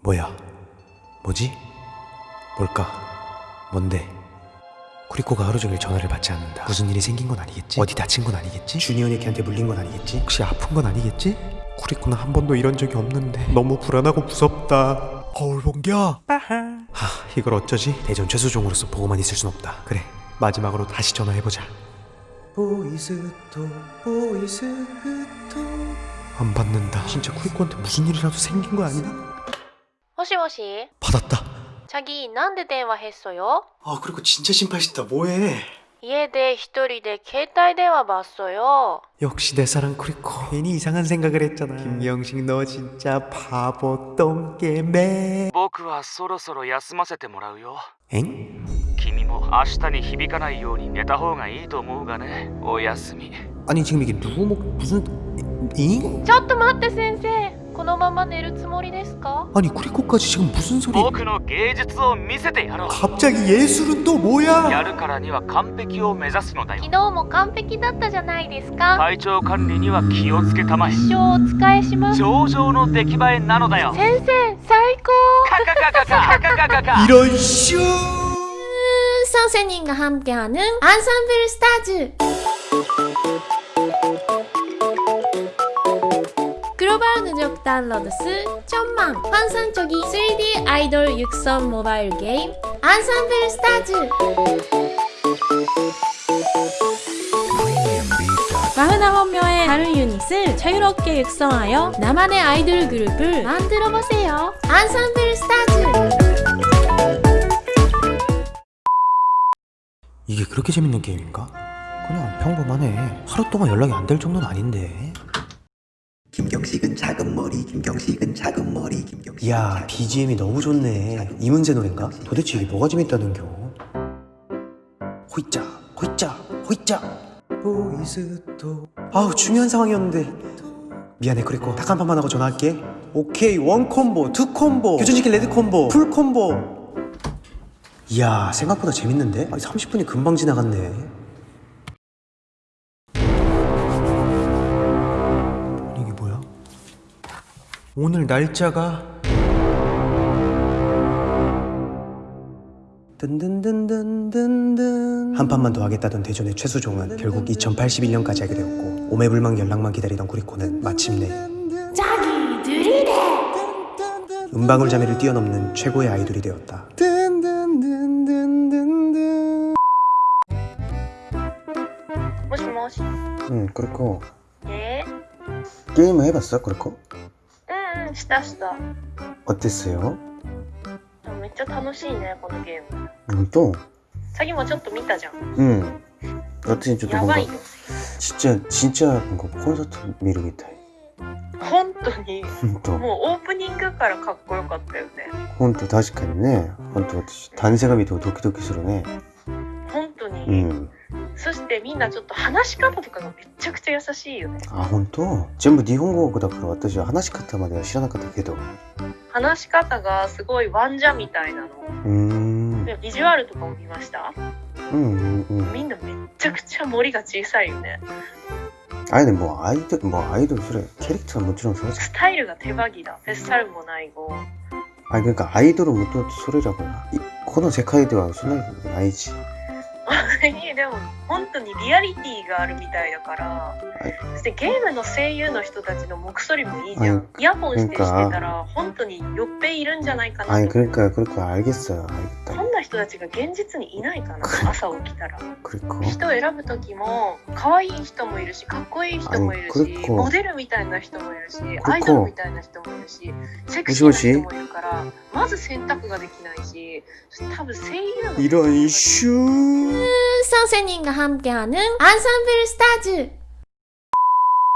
뭐야? 뭐지? 뭘까? 뭔데? 쿠리코가 하루 종일 전화를 받지 않는다. 무슨 일이 생긴 건 아니겠지? 어디 다친 건 아니겠지? 주니언이 걔한테 물린 건 아니겠지? 혹시 아픈 건 아니겠지? 쿠리코는 한 번도 이런 적이 없는데 너무 불안하고 무섭다. 거울 봉겨. 하, 이걸 어쩌지? 대전 최수종으로서 보고만 있을 순 없다. 그래, 마지막으로 다시 전화해보자. 보이스토, 보이스토. 안 받는다. 진짜 쿠리코한테 무슨 일이라도 생긴 거 아니야? もしもし 받았다. 자기 なんで電話했어요 아, 그리고 진짜 심팔시다. 뭐해? 家で一人で携帯電話봤어요 역시 내 사랑 쿠리코 괜히 이상한 생각을 했잖아 김경식 너 진짜 바보 똥개매 僕はそろそろ休ませてもらうよ 엥? 君も明日に響かないように寝た方がいいと思うがねおやすみ 아니 지금 이게 누구 목 무슨 잉? ちょっと待って先生 このまま寝るつもりですか?아니 그리고까지 지금 무슨 소 리? 僕の芸術を見せてやろう.갑자기 예술은 또 뭐 야? やるからには完璧を目指すのだ体調管理には気をつけたまえ。一生お使いします。上々の出来栄えなのだよ。先生最高。い런슈し0 함께하는 앙상블 스타즈 다운로드수 천만 환상적인 3D 아이돌 육성 모바일 게임 앙상블 스타즈. 마흔아홉 명의 다른 유닛을 자유롭게 육성하여 나만의 아이돌 그룹을 만들어보세요. 앙상블 스타즈. 이게 그렇게 재밌는 게임인가? 그냥 평범하네. 하루 동안 연락이 안 될 정도는 아닌데 김경식은 작은 머리, 김경식은 작은 머리, 김경식. 이야 BGM이 너무 좋네. 이문세 노래인가? 도대체 이게 뭐가 재밌다는겨? 호이짜 호이짜 호이짜. 보이스토 아우 중요한 상황이었는데. 미안해 그리고 딱한 판만 하고 전화할게. 오케이 원 콤보 투 콤보 교전시킨 레드 콤보 풀 콤보. 이야 생각보다 재밌는데? 아니, 30분이 금방 지나갔네 오늘 날짜가? 든든든든든든. 한 판만 더 하겠다던 대전의 최수종은 결국 2082년까지 하게 되었고 오매불망 연락만 기다리던 구리코는 마침내 음방울 자매를 뛰어넘는 최고의 아이돌이 되었다. 응 그렇고. 예? 게임을 해봤어 그렇고? んしたした。あですよ。めっちゃ楽しいねこのゲーム。本当？先もちょっと見たじゃん。うん。私ちょっとやばいよ。ちっちゃいちっちゃいなんかコンサート見るみたい。本当に？本当。もうオープニングからかっこよかったよね。本当確かにね。本当私男性が見てドキドキするね。本当に。うん。そしてみんなちょっと話し方とかがめちゃくちゃ優しいよねあ本当全部日本語だから私は話し方までは知らなかったけど話し方がすごいワンジャみたいなのうーんでビジュアルとかも見ましたうんうんうんみんなめっちゃくちゃ森が小さいよね 아니 근데 뭐 아이돌 뭐 아이돌 소리 캐릭터는もちろん そうじゃんスタイルが手羽木だフェスタルもない語 아니 그러니까 아이돌은もともとそれだからいこの世界ではそんなことないしに でも本当にリアリティがあるみたいだから、そしてゲームの声優の人たちの目そりもいいじゃん、はいイヤホンしてしてなんかたら本当によっぺいいるんじゃないかな 아니 と 그러니까 그러니까 알겠어요 알겠다 こんな人たちが現実にいないかな朝起きたら 그리고 人を選ぶ時も可愛い人もいるしかっこいい人もいるしあれこれこうモデルみたいな人もいるしこアイドルみたいな人もいるしセクシーな人もいるからまず選択ができないし多分声優の 이런 슈 선생님과 함께하는 안산블 스타즈